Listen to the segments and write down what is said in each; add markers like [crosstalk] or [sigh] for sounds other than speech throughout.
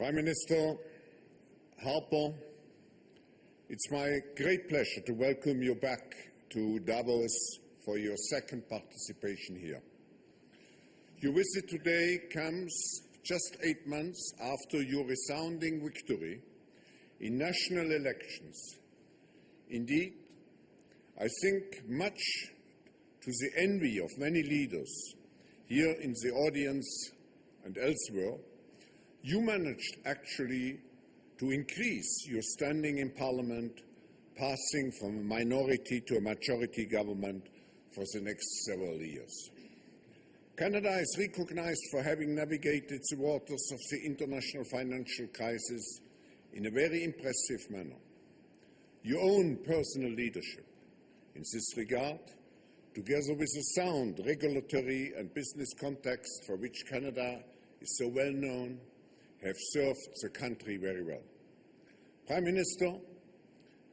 Prime Minister Harper, it's my great pleasure to welcome you back to Davos for your second participation here. Your visit today comes just eight months after your resounding victory in national elections. Indeed, I think much to the envy of many leaders here in the audience and elsewhere, you managed actually to increase your standing in Parliament, passing from a minority to a majority government for the next several years. Canada is recognized for having navigated the waters of the international financial crisis in a very impressive manner. Your own personal leadership in this regard, together with the sound regulatory and business context for which Canada is so well known, have served the country very well. Prime Minister,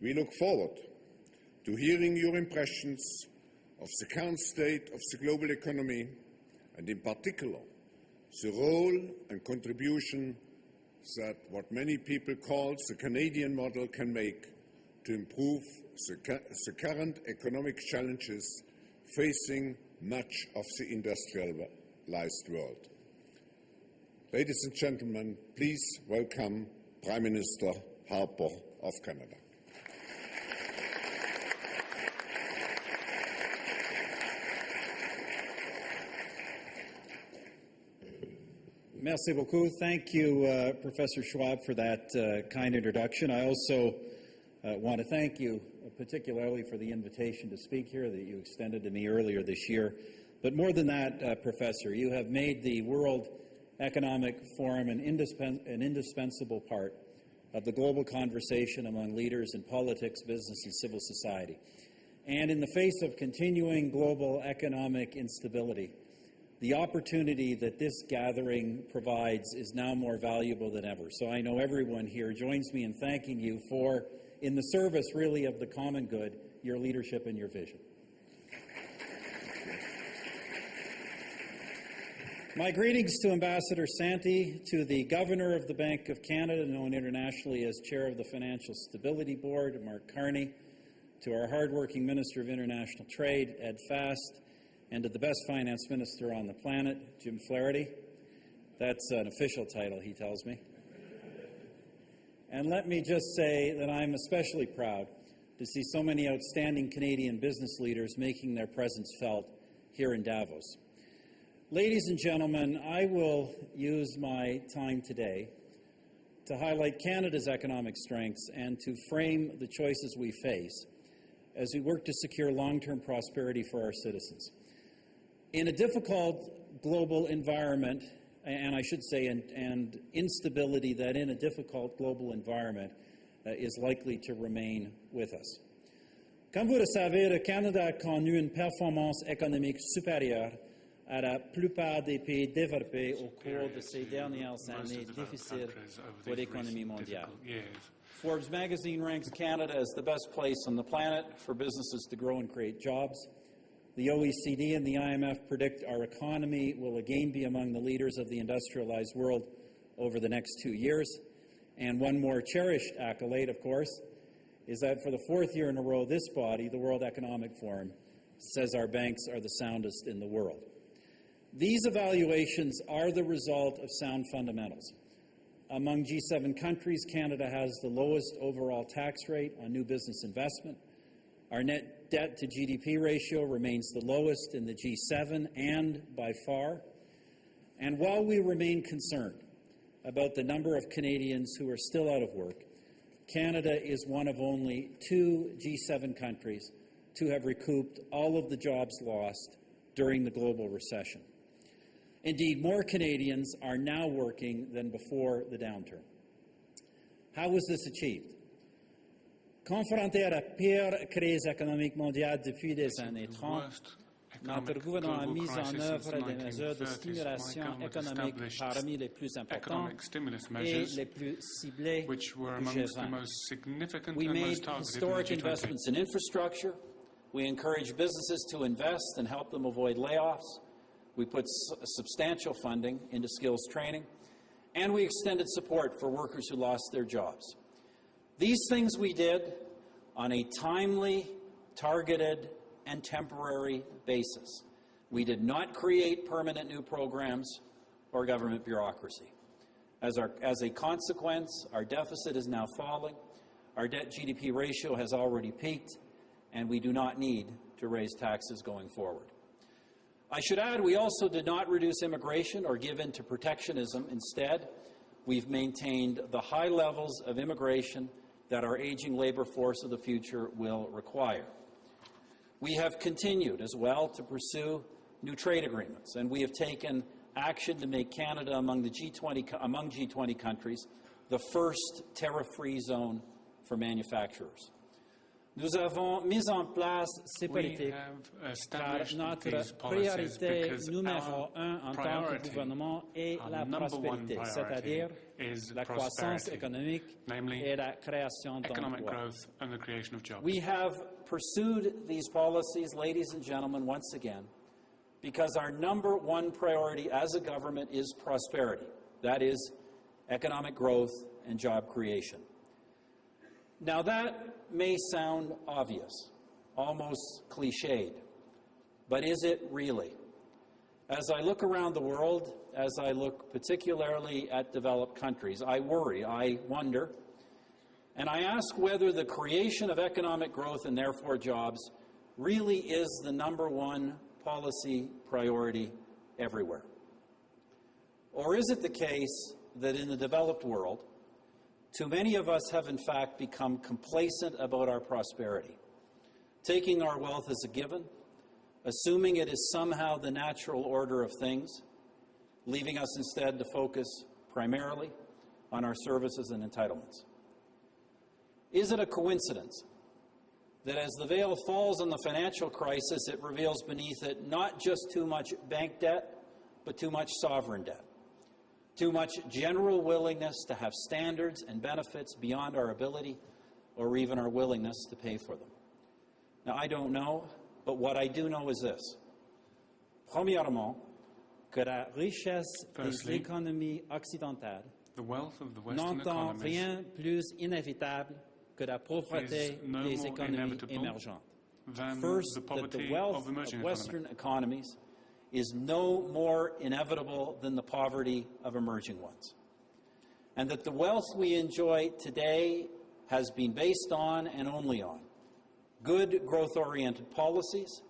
we look forward to hearing your impressions of the current state of the global economy and in particular the role and contribution that what many people call the Canadian model can make to improve the, the current economic challenges facing much of the industrialized world. Ladies and gentlemen, please welcome Prime Minister Harper of Canada. Merci beaucoup. Thank you, uh, Professor Schwab, for that uh, kind introduction. I also uh, want to thank you particularly for the invitation to speak here that you extended to me earlier this year. But more than that, uh, Professor, you have made the World Economic Forum an, indispen an indispensable part of the global conversation among leaders in politics, business, and civil society. And in the face of continuing global economic instability, the opportunity that this gathering provides is now more valuable than ever. So I know everyone here joins me in thanking you for, in the service really of the common good, your leadership and your vision. My greetings to Ambassador Santi, to the Governor of the Bank of Canada, known internationally as Chair of the Financial Stability Board, Mark Carney, to our hardworking Minister of International Trade, Ed Fast, and to the best finance minister on the planet, Jim Flaherty. That's an official title, he tells me. And let me just say that I'm especially proud to see so many outstanding Canadian business leaders making their presence felt here in Davos. Ladies and gentlemen, I will use my time today to highlight Canada's economic strengths and to frame the choices we face as we work to secure long-term prosperity for our citizens. In a difficult global environment, and I should say, and, and instability that in a difficult global environment uh, is likely to remain with us. Comme vous le savez, le Canada a connu une performance économique supérieure à la plupart des pays développés au cours de ces dernières années difficiles pour l'économie mondiale. Forbes magazine ranks Canada as the best place on the planet for businesses to grow and create jobs. The OECD and the IMF predict our economy will again be among the leaders of the industrialized world over the next two years. And one more cherished accolade, of course, is that for the fourth year in a row, this body, the World Economic Forum, says our banks are the soundest in the world. These evaluations are the result of sound fundamentals. Among G7 countries, Canada has the lowest overall tax rate on new business investment. Our net debt to GDP ratio remains the lowest in the G7 and by far. And while we remain concerned about the number of Canadians who are still out of work, Canada is one of only two G7 countries to have recouped all of the jobs lost during the global recession. Indeed, more Canadians are now working than before the downturn. How was this achieved? Confronté à la pire crise économique mondiale depuis les années 30, notre gouvernement a mis en œuvre des mesures de stimulation économique parmi les plus importantes et les plus ciblées du G20. We made historic investments in infrastructure. We encourage businesses to invest and help them avoid layoffs. We put substantial funding into skills training. and we extended support for workers who lost their jobs. These things we did on a timely, targeted, and temporary basis. We did not create permanent new programs or government bureaucracy. As, our, as a consequence, our deficit is now falling, our debt GDP ratio has already peaked, and we do not need to raise taxes going forward. I should add, we also did not reduce immigration or give in to protectionism. Instead, we've maintained the high levels of immigration that our aging labor force of the future will require. We have continued as well to pursue new trade agreements, and we have taken action to make Canada among the G20 among G20 countries the first tariff-free zone for manufacturers. Nous avons mis en place ces We politiques have car notre priorité numéro un en tant que gouvernement est la prospérité, c'est-à-dire la croissance économique namely et la création economic d'emplois. growth and the creation of jobs. We have pursued these policies, ladies and gentlemen, once again, because our number one priority as a government is prosperity. That is economic growth and job creation. Now, that may sound obvious, almost cliched, but is it really? As I look around the world, as I look particularly at developed countries, I worry, I wonder, and I ask whether the creation of economic growth and therefore jobs really is the number one policy priority everywhere. Or is it the case that in the developed world, too many of us have in fact become complacent about our prosperity, taking our wealth as a given, assuming it is somehow the natural order of things, leaving us instead to focus primarily on our services and entitlements? Is it a coincidence that as the veil falls on the financial crisis, it reveals beneath it not just too much bank debt, but too much sovereign debt? Too much general willingness to have standards and benefits beyond our ability or even our willingness to pay for them. Now, I don't know, but what I do know is this. Premièrement, que la richesse Firstly, des économies occidentales The wealth of the Western n'entend rien plus inévitable que la pauvreté no des économies émergentes. First, the that the wealth of of. Western economies is no more inevitable than the poverty of emerging ones. And that the wealth we enjoy today has been based on and only on good growth oriented policies,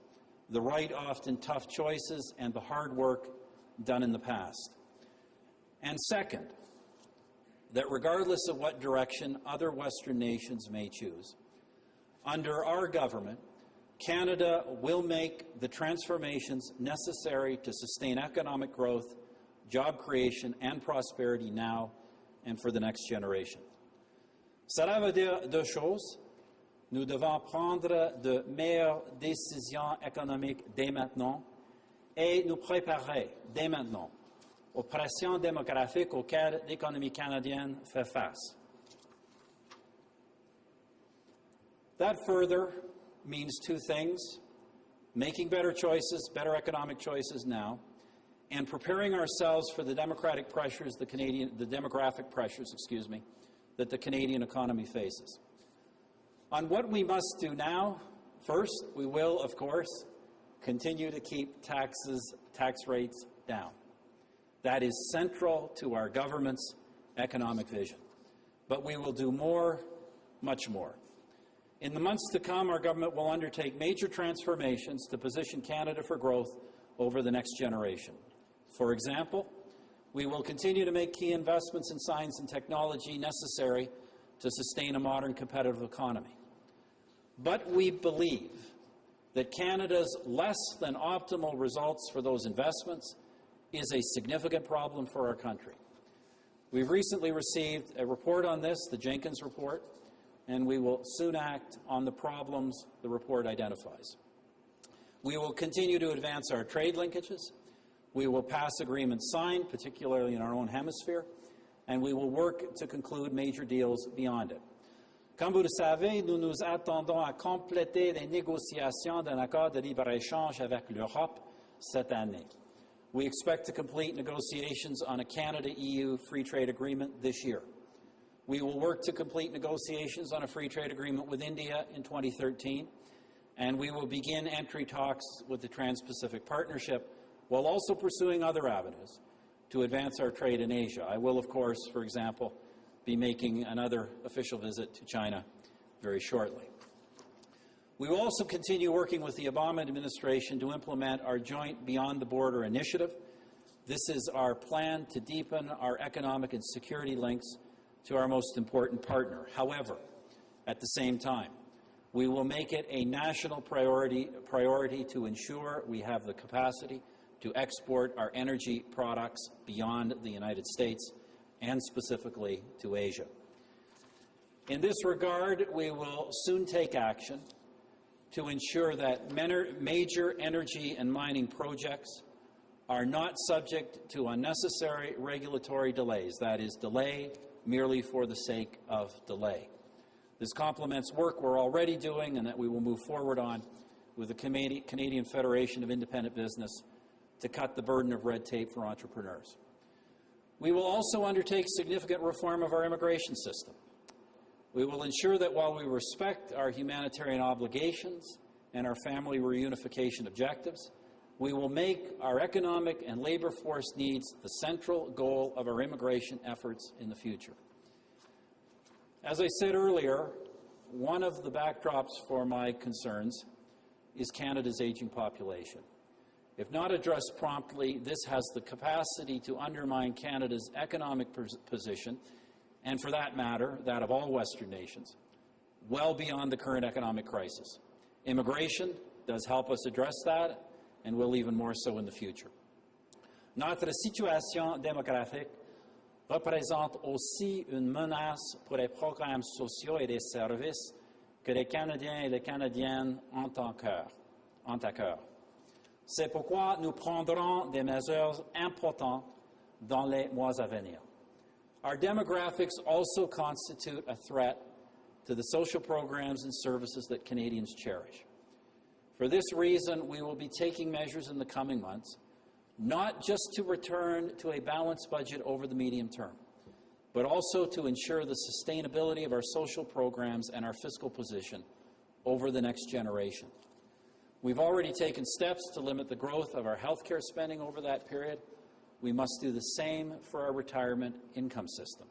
the right, often tough choices, and the hard work done in the past. And second, that regardless of what direction other Western nations may choose, under our government, Canada will make the transformations necessary to sustain economic growth, job creation, and prosperity now and for the next generation. Cela veut dire deux choses. Nous devons prendre de meilleures décisions économiques dès maintenant et nous préparer dès maintenant aux pressions démographiques auxquelles l'économie canadienne fait face. That further means two things making better choices, better economic choices now, and preparing ourselves for the democratic pressures, the Canadian, the demographic pressures, excuse me, that the Canadian economy faces. On what we must do now, first, we will, of course, continue to keep taxes, tax rates down. That is central to our government's economic vision. But we will do more, much more. In the months to come, our government will undertake major transformations to position Canada for growth over the next generation. For example, we will continue to make key investments in science and technology necessary to sustain a modern competitive economy. But we believe that Canada's less than optimal results for those investments is a significant problem for our country. We've recently received a report on this, the Jenkins Report, and we will soon act on the problems the report identifies. We will continue to advance our trade linkages. We will pass agreements signed, particularly in our own hemisphere, and we will work to conclude major deals beyond it. Comme vous le savez, nous nous attendons à compléter les négociations d'un accord de libre-échange avec l'Europe cette année. We expect to complete negotiations on a Canada-EU free trade agreement this year. We will work to complete negotiations on a free trade agreement with India in 2013, and we will begin entry talks with the Trans-Pacific Partnership while also pursuing other avenues to advance our trade in Asia. I will, of course, for example, be making another official visit to China very shortly. We will also continue working with the Obama administration to implement our joint Beyond the Border initiative. This is our plan to deepen our economic and security links to our most important partner. However, at the same time, we will make it a national priority, priority to ensure we have the capacity to export our energy products beyond the United States and specifically to Asia. In this regard, we will soon take action to ensure that major energy and mining projects are not subject to unnecessary regulatory delays, that is, delay merely for the sake of delay. This complements work we're already doing and that we will move forward on with the Canadian Federation of Independent Business to cut the burden of red tape for entrepreneurs. We will also undertake significant reform of our immigration system. We will ensure that while we respect our humanitarian obligations and our family reunification objectives, we will make our economic and labor force needs the central goal of our immigration efforts in the future. As I said earlier, one of the backdrops for my concerns is Canada's aging population. If not addressed promptly, this has the capacity to undermine Canada's economic position and for that matter, that of all Western nations, well beyond the current economic crisis. Immigration does help us address that, and will even more so in the future. Notre situation démographique représente aussi une menace pour les programmes sociaux et les services que les Canadiens et les Canadiennes ont, à cœur. C'est pourquoi nous prendrons des mesures importantes dans les mois à venir. Our demographics also constitute a threat to the social programs and services that Canadians cherish. For this reason, we will be taking measures in the coming months, not just to return to a balanced budget over the medium term, but also to ensure the sustainability of our social programs and our fiscal position over the next generation. We've already taken steps to limit the growth of our health care spending over that period, we must do the same for our retirement income system.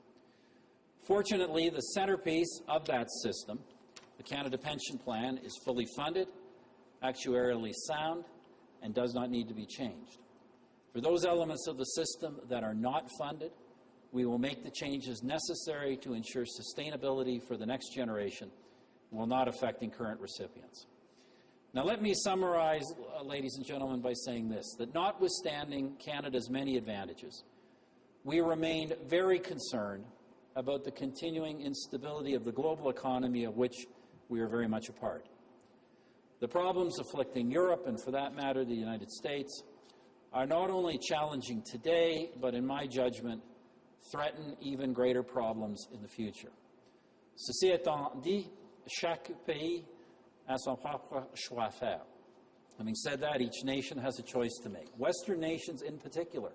Fortunately, the centerpiece of that system, the Canada Pension Plan, is fully funded, actuarially sound, and does not need to be changed. For those elements of the system that are not funded, we will make the changes necessary to ensure sustainability for the next generation while not affecting current recipients. Now, let me summarize, uh, ladies and gentlemen, by saying this that notwithstanding Canada's many advantages, we remain very concerned about the continuing instability of the global economy of which we are very much a part. The problems afflicting Europe, and for that matter, the United States, are not only challenging today, but in my judgment, threaten even greater problems in the future. Ceci étant dit, chaque pays a son propre choix faire. Having said that, each nation has a choice to make. Western nations, in particular,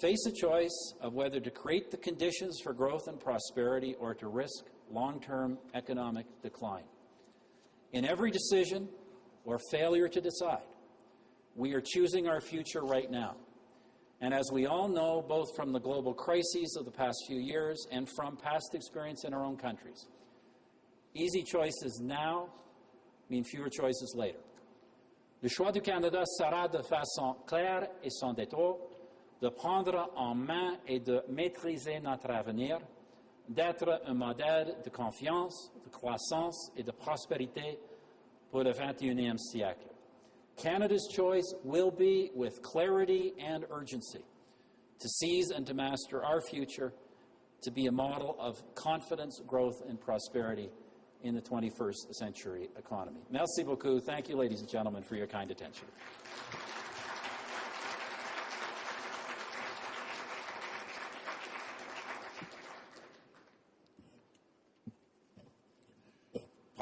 face a choice of whether to create the conditions for growth and prosperity or to risk long term economic decline. In every decision or failure to decide, we are choosing our future right now. And as we all know, both from the global crises of the past few years and from past experience in our own countries, Easy choices now mean fewer choices later. Le choix du Canada sera de façon claire et sans détour de prendre en main et de maîtriser notre avenir, d'être un modèle de confiance, de croissance et de prospérité pour le 21e siècle. Canada's choice will be with clarity and urgency to seize and to master our future, to be a model of confidence, growth, and prosperity in the 21st century economy. Merci beaucoup. Thank you, ladies and gentlemen, for your kind attention.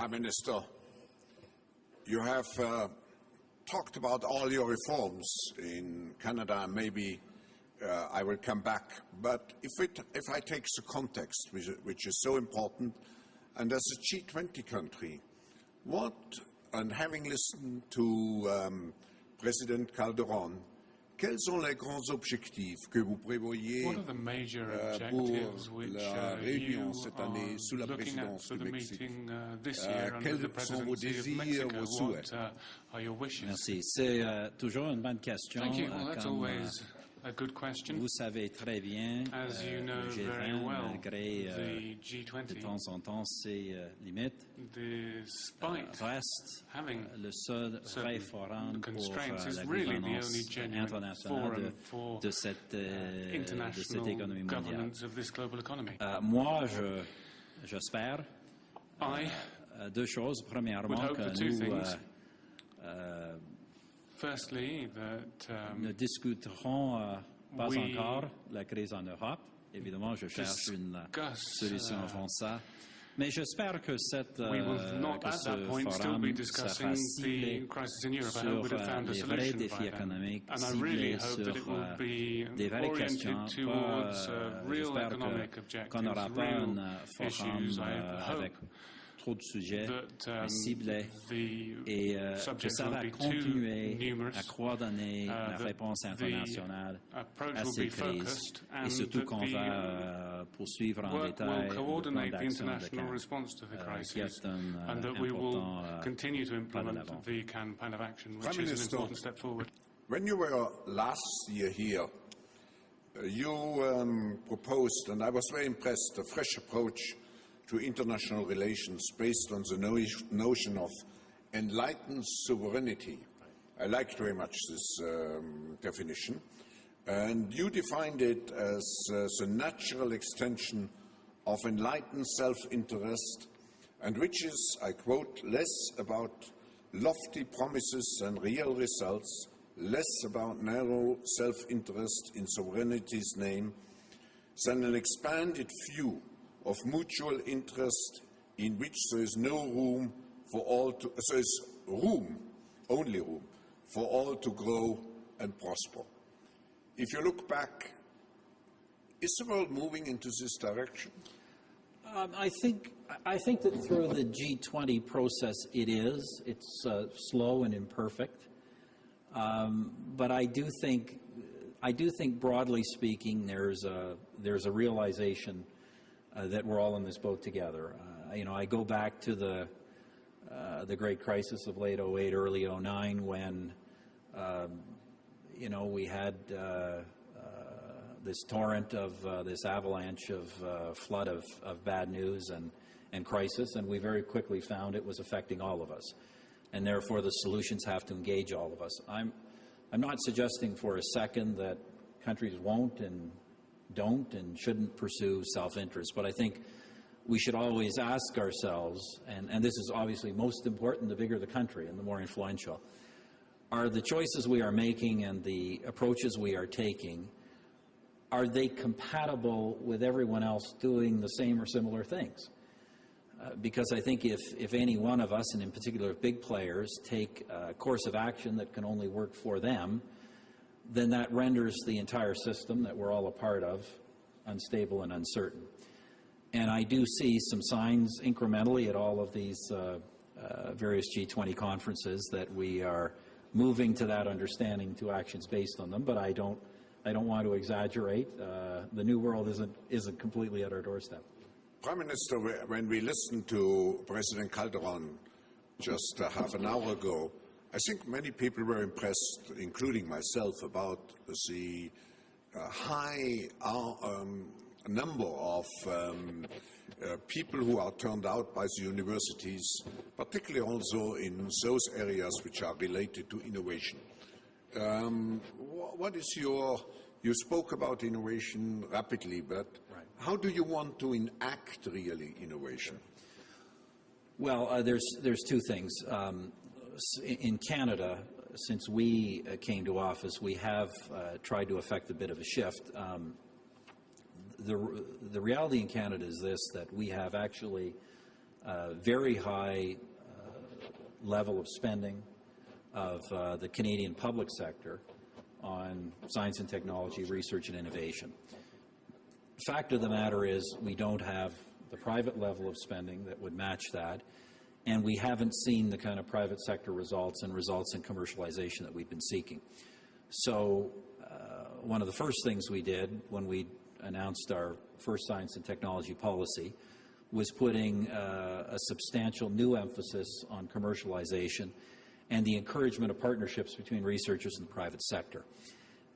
Prime Minister, you have uh, talked about all your reforms in Canada, maybe uh, I will come back. But if, it, if I take the context, which, which is so important, and as a G20 country, what, and having listened to um, President Calderon, quels sont les grands objectifs que vous prévoyez What are the major euh, pour objectives which la uh, réunion you cette année are sous la looking at présidence for du the Mexique meeting uh, this Euh, year under quels the sont vos presidency of désirs, Mexico? vos souhaits? What uh, are your wishes? Merci. C'est euh, toujours une bonne question. Thank you. euh, Well, that's comme, euh, always a good question. vous savez très bien, As euh, you know le very G20, well, malgré euh, the de G20, temps en temps ses euh, limites, despite reste having euh, le seul vrai certain forum pour constraints, euh, is la really the gouvernance only genuine internationale forum de, for de cette, euh, de cette international économie mondiale. governance of this global economy. Euh, moi, je, j'espère I, euh, deux choses. Premièrement, hope que for two nous things. euh, euh, firstly, that um, ne discuterons euh, pas We encore la crise en Europe. Évidemment, je cherche une euh, discuss, solution uh, avant ça. Mais j'espère que, cette, we will euh, not que at ce that point still forum be sera discussing ciblé the crisis in Europe. I sur hope we'd have euh, found a les vrais solution by défis then. économiques, And I really ciblé hope sur that it will euh, be des vraies questions, oriented pas, towards uh, euh, real j'espère que- economic objectives, qu'on n'aura pas real un euh, forum issues. I euh, hope avec trop de sujets, that um, ciblés the et euh, que ça won't va be too continuer numerous, à coordonner uh, la réponse internationale à will ces be crises focused et and surtout qu'on the va euh, poursuivre en work détail will le plan coordinate the d'action de international response to the euh, qui crisis est un euh, and that we will important continue to pas de implement l'avant. the Cannes plan of action, which Prime is an Minister. important step forward. When you were last year here, you um, proposed, and I was very impressed, a fresh approach to international relations based on the no- notion of enlightened sovereignty. I liked very much this um, definition. And you defined it as uh, the natural extension of enlightened self-interest and which is, I quote, less about lofty promises and real results, less about narrow self-interest in sovereignty's name, than an expanded view of mutual interest in which there is no room for all to, there is room, only room, for all to grow and prosper. If you look back, is the world moving into this direction? Um, I think I think that through the G20 process, it is. It's uh, slow and imperfect, um, but I do think I do think broadly speaking, there's a there's a realization uh, that we're all in this boat together. Uh, you know, I go back to the uh, the great crisis of late 08, early 09, when um, you know we had. Uh, this torrent of uh, this avalanche of uh, flood of, of bad news and, and crisis, and we very quickly found it was affecting all of us. And therefore, the solutions have to engage all of us. I'm, I'm not suggesting for a second that countries won't and don't and shouldn't pursue self interest, but I think we should always ask ourselves, and, and this is obviously most important the bigger the country and the more influential, are the choices we are making and the approaches we are taking are they compatible with everyone else doing the same or similar things? Uh, because I think if, if any one of us, and in particular big players, take a course of action that can only work for them, then that renders the entire system that we're all a part of unstable and uncertain. And I do see some signs incrementally at all of these uh, uh, various G20 conferences that we are moving to that understanding to actions based on them, but I don't I don't want to exaggerate. Uh, the new world isn't, isn't completely at our doorstep. Prime Minister, when we listened to President Calderon just uh, half an hour ago, I think many people were impressed, including myself, about the uh, high uh, um, number of um, uh, people who are turned out by the universities, particularly also in those areas which are related to innovation. Um, wh- what is your, you spoke about innovation rapidly, but Right. how do you want to enact really innovation? Well, uh, there's, there's two things. Um, in Canada, since we uh, came to office, we have uh, tried to effect a bit of a shift. Um, the, the reality in Canada is this that we have actually uh, very high uh, level of spending of the Canadian public sector on science and technology, research and innovation. Fact of the matter is, we don't have the private level of spending that would match that, and we haven't seen the kind of private sector results and results in commercialization that we've been seeking. So uh, one of the first things we did when we announced our first science and technology policy was putting uh, a substantial new emphasis on commercialization and the encouragement of partnerships between researchers and the private sector.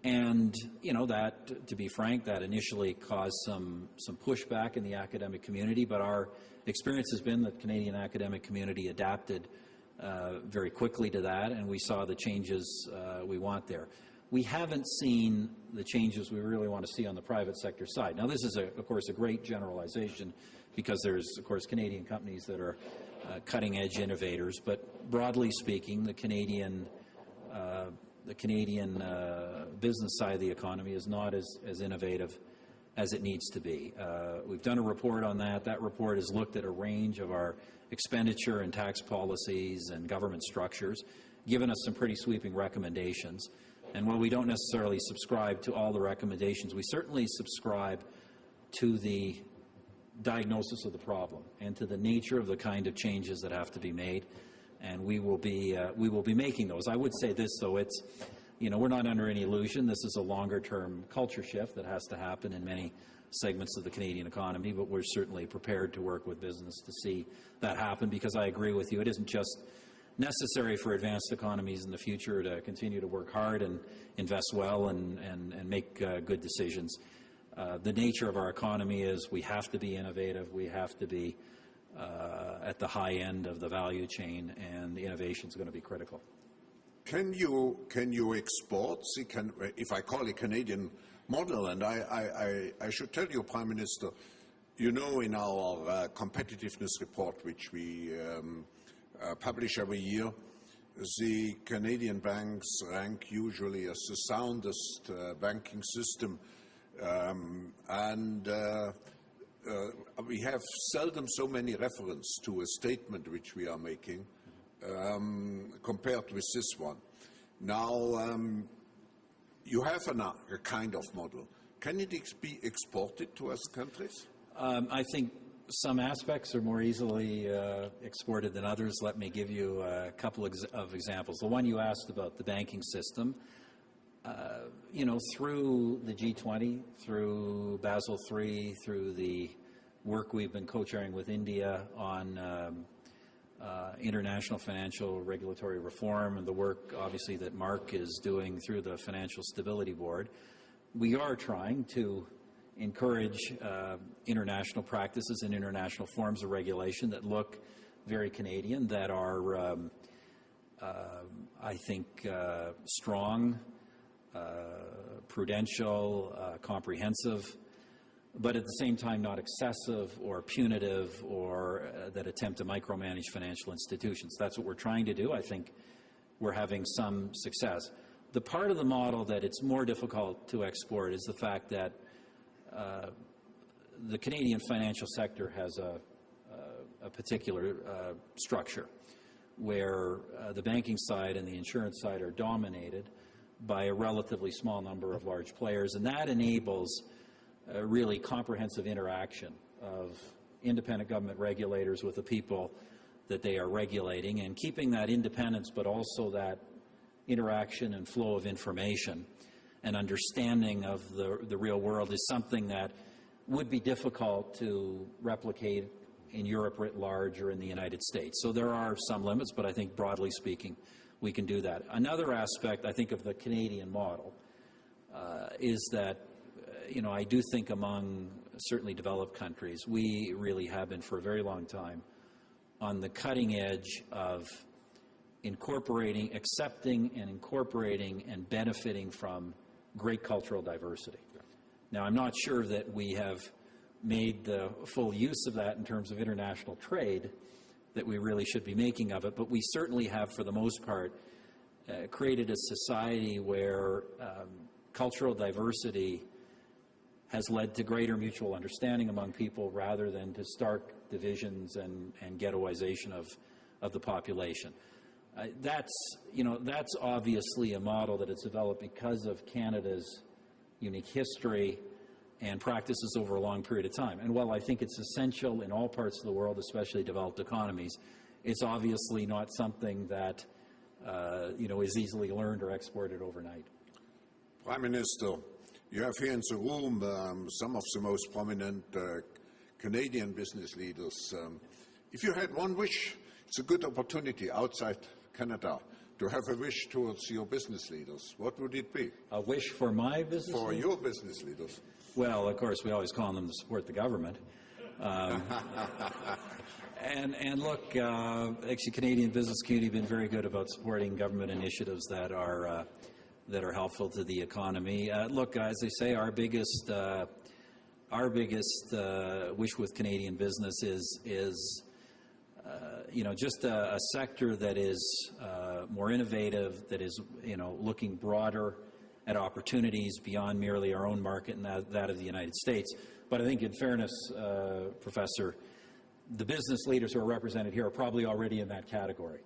And, you know, that, to be frank, that initially caused some, some pushback in the academic community, but our experience has been that the Canadian academic community adapted uh, very quickly to that, and we saw the changes uh, we want there. We haven't seen the changes we really want to see on the private sector side. Now, this is, a, of course, a great generalization because there's, of course, Canadian companies that are uh, cutting-edge innovators, but broadly speaking, the Canadian uh, the Canadian uh, business side of the economy is not as, as innovative as it needs to be. Uh, we've done a report on that. That report has looked at a range of our expenditure and tax policies and government structures, given us some pretty sweeping recommendations. And while we don't necessarily subscribe to all the recommendations, we certainly subscribe to the diagnosis of the problem and to the nature of the kind of changes that have to be made and we will be uh, we will be making those. I would say this though, it's you know we're not under any illusion. This is a longer term culture shift that has to happen in many segments of the Canadian economy, but we're certainly prepared to work with business to see that happen because I agree with you. It isn't just necessary for advanced economies in the future to continue to work hard and invest well and, and, and make uh, good decisions. Uh, the nature of our economy is we have to be innovative, we have to be uh, at the high end of the value chain, and the innovation is going to be critical. Can you, can you export, the can, if I call it Canadian model, and I, I, I, should tell you, Prime Minister, you know in our uh, competitiveness report, which we um, uh, publish every year, the Canadian banks rank usually as the soundest uh, banking system. Um, and uh, we have seldom so many reference to a statement which we are making um, compared with this one. Now, um, you have an, a kind of model. Can it ex be exported to other countries? Um, I think some aspects are more easily uh, exported than others. Let me give you a couple of examples. The one you asked about the banking system, you know, through the G20, through Basel III, through the work we've been co-chairing with India on um, uh, international financial regulatory reform and the work, obviously, that Mark is doing through the Financial Stability Board, we are trying to encourage uh, international practices and international forms of regulation that look very Canadian, that are, um, uh, I think, uh, strong, uh, prudential, uh, comprehensive, but at the same time not excessive or punitive or uh, that attempt to micromanage financial institutions. That's what we're trying to do. I think we're having some success. The part of the model that it's more difficult to export is the fact that uh, the Canadian financial sector has a, a, a particular uh, structure where uh, the banking side and the insurance side are dominated by a relatively small number of large players, and that enables a really comprehensive interaction of independent government regulators with the people that they are regulating and keeping that independence but also that interaction and flow of information and understanding of the, the real world is something that would be difficult to replicate in Europe writ large or in the United States. So there are some limits, but I think broadly speaking, we can do that. Another aspect, I think, of the Canadian model uh, is that, uh, you know, I do think among certainly developed countries, we really have been for a very long time on the cutting edge of incorporating, accepting and incorporating and benefiting from great cultural diversity. Now, I'm not sure that we have made the full use of that in terms of international trade, that we really should be making of it, but we certainly have, for the most part, uh, created a society where um, cultural diversity has led to greater mutual understanding among people rather than to stark divisions and, and ghettoization of, of the population. I- That's, you know, that's obviously a model that is developed because of Canada's unique history and practices over a long period of time. And while I think it's essential in all parts of the world, especially developed economies, it's obviously not something that, uh, you know, is easily learned or exported overnight. Prime Minister, you have here in the room um, some of the most prominent uh, Canadian business leaders. Um, if you had one wish, it's a good opportunity outside Canada to have a wish towards your business leaders. What would it be? A wish for my business? For leader? your business leaders. Well, of course, we always call on them to support the government. Um, [laughs] and, and look, uh, actually, Canadian business community have been very good about supporting government initiatives that are uh, that are helpful to the economy. Uh, look, as they say, our biggest uh, our biggest uh, wish with Canadian business is is you know just a, a sector that is uh, more innovative, that is you know looking broader at opportunities beyond merely our own market and that, that of the United States. But I think, in fairness, uh, Professor, the business leaders who are represented here are probably already in that category.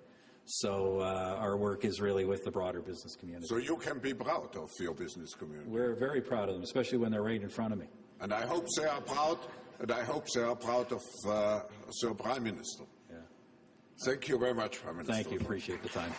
So uh, our work is really with the broader business community. So you can be proud of your business community. We're very proud of them, especially when they're right in front of me. And I hope they are proud, and I hope they are proud of uh, Sir Prime Minister. Thank you very much, Prime Minister. Thank you. Appreciate the time.